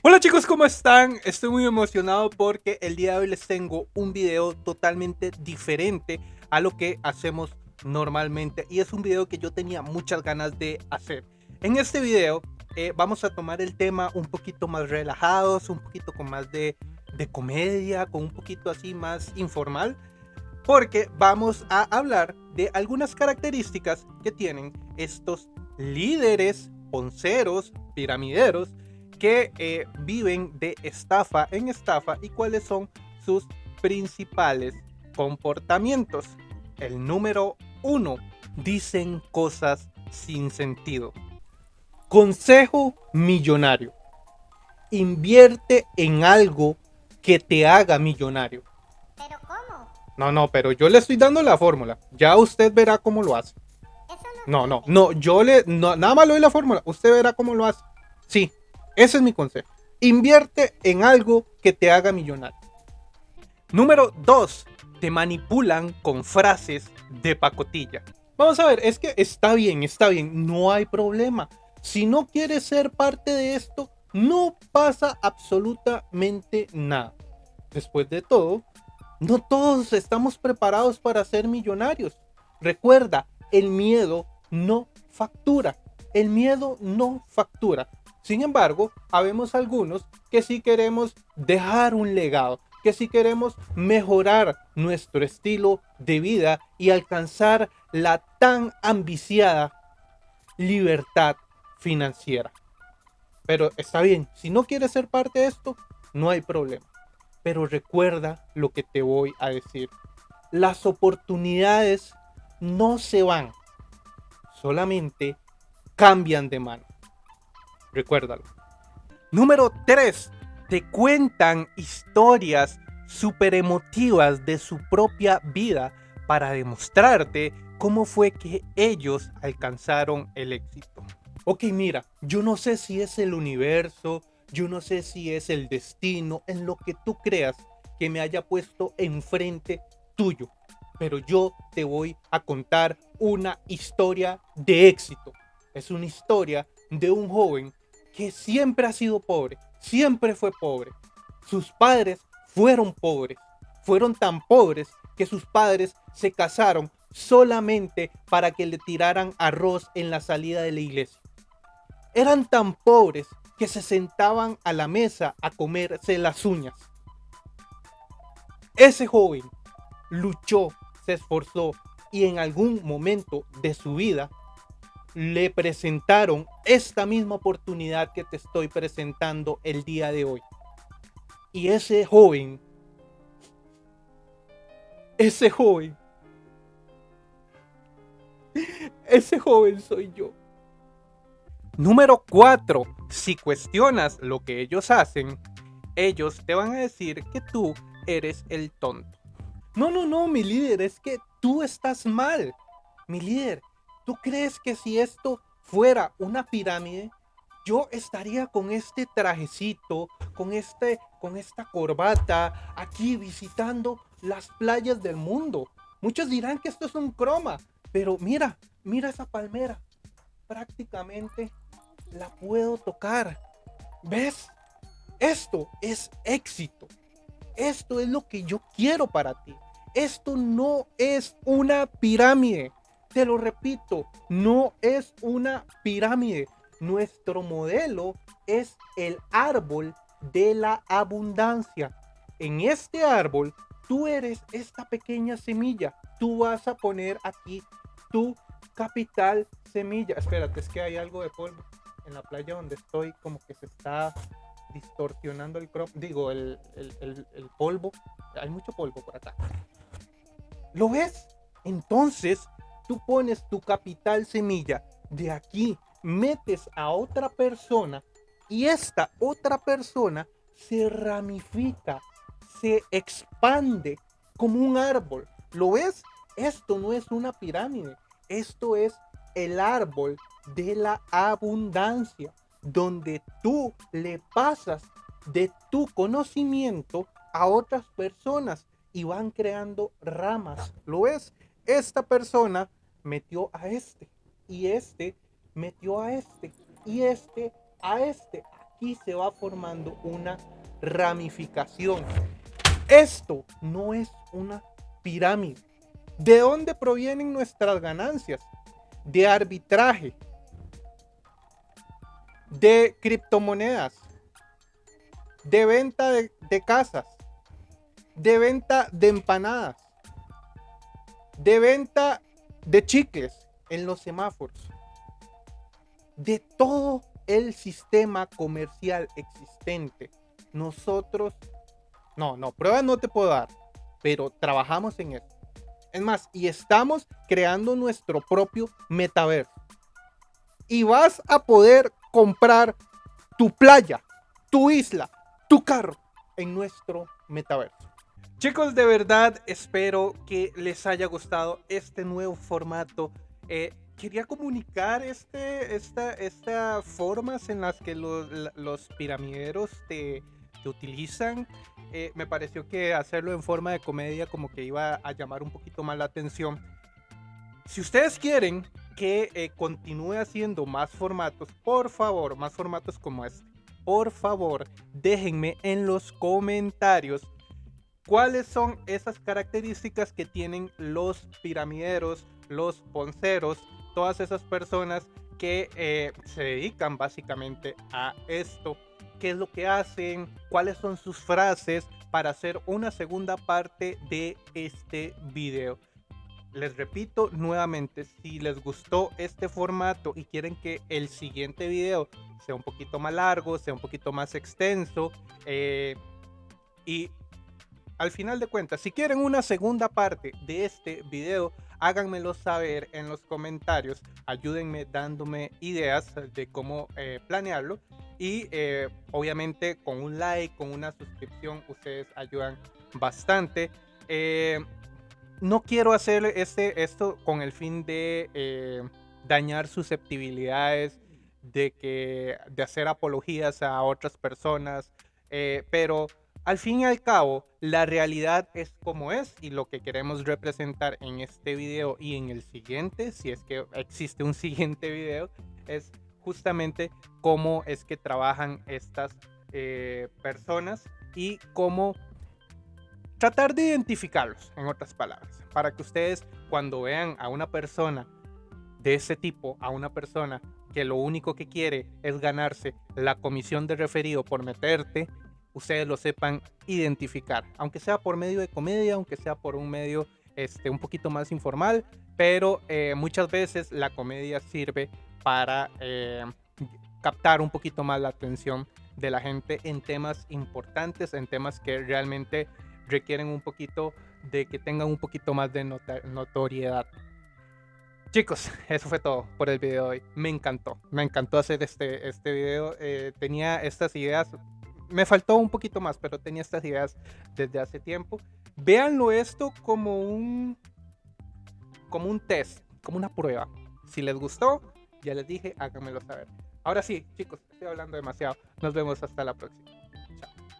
Hola chicos, ¿cómo están? Estoy muy emocionado porque el día de hoy les tengo un video totalmente diferente a lo que hacemos normalmente y es un video que yo tenía muchas ganas de hacer. En este video eh, vamos a tomar el tema un poquito más relajados, un poquito con más de, de comedia, con un poquito así más informal porque vamos a hablar de algunas características que tienen estos líderes, ponceros, piramideros que eh, viven de estafa en estafa y cuáles son sus principales comportamientos. El número uno, dicen cosas sin sentido. Consejo millonario. Invierte en algo que te haga millonario. ¿Pero cómo? No, no, pero yo le estoy dando la fórmula. Ya usted verá cómo lo hace. Eso no. No, no, no, yo le, no, nada más le doy la fórmula. Usted verá cómo lo hace. Sí, ese es mi consejo. Invierte en algo que te haga millonario. Número 2. Te manipulan con frases de pacotilla. Vamos a ver, es que está bien, está bien, no hay problema. Si no quieres ser parte de esto, no pasa absolutamente nada. Después de todo, no todos estamos preparados para ser millonarios. Recuerda, el miedo no factura. El miedo no factura. Sin embargo, habemos algunos que sí queremos dejar un legado, que sí queremos mejorar nuestro estilo de vida y alcanzar la tan ambiciada libertad financiera. Pero está bien, si no quieres ser parte de esto, no hay problema. Pero recuerda lo que te voy a decir. Las oportunidades no se van, solamente cambian de mano. Recuérdalo. Número 3. Te cuentan historias súper emotivas de su propia vida para demostrarte cómo fue que ellos alcanzaron el éxito. Ok, mira, yo no sé si es el universo, yo no sé si es el destino, en lo que tú creas que me haya puesto enfrente tuyo, pero yo te voy a contar una historia de éxito. Es una historia de un joven que siempre ha sido pobre, siempre fue pobre. Sus padres fueron pobres, fueron tan pobres que sus padres se casaron solamente para que le tiraran arroz en la salida de la iglesia. Eran tan pobres que se sentaban a la mesa a comerse las uñas. Ese joven luchó, se esforzó y en algún momento de su vida le presentaron esta misma oportunidad que te estoy presentando el día de hoy. Y ese joven, ese joven, ese joven soy yo. Número 4. Si cuestionas lo que ellos hacen, ellos te van a decir que tú eres el tonto. No, no, no, mi líder, es que tú estás mal. Mi líder, ¿Tú crees que si esto fuera una pirámide, yo estaría con este trajecito, con, este, con esta corbata, aquí visitando las playas del mundo? Muchos dirán que esto es un croma, pero mira, mira esa palmera. Prácticamente la puedo tocar. ¿Ves? Esto es éxito. Esto es lo que yo quiero para ti. Esto no es una pirámide. Te lo repito, no es una pirámide. Nuestro modelo es el árbol de la abundancia. En este árbol, tú eres esta pequeña semilla. Tú vas a poner aquí tu capital semilla. Espérate, es que hay algo de polvo en la playa donde estoy, como que se está distorsionando el crop, digo, el, el, polvo. Hay mucho polvo por acá. ¿Lo ves? Entonces, tú pones tu capital semilla de aquí, metes a otra persona y esta otra persona se ramifica, se expande como un árbol. ¿Lo ves? Esto no es una pirámide, esto es el árbol de la abundancia, donde tú le pasas de tu conocimiento a otras personas y van creando ramas. ¿Lo ves? Esta persona metió a este y este metió a este y este a este. aquí se va formando una ramificación. Esto no es una pirámide. ¿De dónde provienen nuestras ganancias? De arbitraje, de criptomonedas, de venta de, de casas, de venta de empanadas, de venta de chicles en los semáforos, de todo el sistema comercial existente. Nosotros, no, no, pruebas no te puedo dar, pero trabajamos en eso. Es más, y estamos creando nuestro propio metaverso. Y vas a poder comprar tu playa, tu isla, tu carro en nuestro metaverso. Chicos, de verdad espero que les haya gustado este nuevo formato. Eh, quería comunicar este, esta, estas formas en las que los, los piramideros te, utilizan. Eh, me pareció que hacerlo en forma de comedia como que iba a llamar un poquito más la atención. Si ustedes quieren que eh, continúe haciendo más formatos, por favor, más formatos como este, por favor, déjenme en los comentarios cuáles son esas características que tienen los piramideros, los ponceros, todas esas personas que eh, se dedican básicamente a esto. ¿Qué es lo que hacen? ¿Cuáles son sus frases para hacer una segunda parte de este video? Les repito nuevamente, si les gustó este formato y quieren que el siguiente video sea un poquito más largo, sea un poquito más extenso, eh, y al final de cuentas, si quieren una segunda parte de este video, háganmelo saber en los comentarios. Ayúdenme dándome ideas de cómo eh, planearlo. Y eh, obviamente con un like, con una suscripción, ustedes ayudan bastante. Eh, no quiero hacer este, esto con el fin de dañar susceptibilidades, de, que, de hacer apologías a otras personas, pero al fin y al cabo, la realidad es como es y lo que queremos representar en este video y en el siguiente, si es que existe un siguiente video, es justamente cómo es que trabajan estas eh, personas y cómo tratar de identificarlos, en otras palabras, para que ustedes cuando vean a una persona de ese tipo, a una persona que lo único que quiere es ganarse la comisión de referido por meterte ustedes lo sepan identificar, aunque sea por medio de comedia, aunque sea por un medio este, un poquito más informal, pero eh, muchas veces la comedia sirve para eh, captar un poquito más la atención de la gente en temas importantes, en temas que realmente requieren un poquito de que tengan un poquito más de notoriedad. Chicos, eso fue todo por el video de hoy. Me encantó, me encantó hacer este, este video. Eh, tenía estas ideas me faltó un poquito más, pero tenía estas ideas desde hace tiempo. Véanlo esto como un como un test, como una prueba. Si les gustó, ya les dije, háganmelo saber. Ahora sí, chicos, estoy hablando demasiado. Nos vemos hasta la próxima.